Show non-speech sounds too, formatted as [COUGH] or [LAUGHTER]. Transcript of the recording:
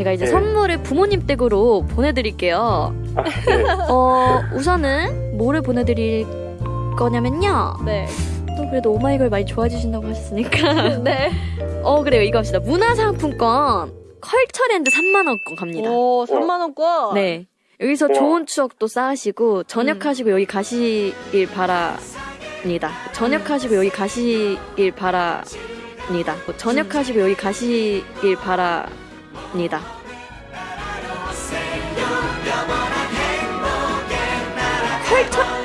제가 이제 네. 선물을 부모님 댁으로 보내드릴게요. 아, 네. [LAUGHS] 어, 우선은 뭐를 보내드릴 거냐면요. 네. 또 그래도 오마이걸 많이 좋아해 주신다고 하셨으니까. [LAUGHS] 네. 어, 그래요. 이거 합시다. 문화상품권 컬처랜드 3만원권 갑니다. 오, 3만원권. 네. 여기서 우와. 좋은 추억도 쌓으시고, 전역하시고 음. 여기 가시길 바랍니다. 전역하시고 여기 가시길 바랍니다. 전역하시고 여기 가시길 바랍니다. 있습니다. 컬처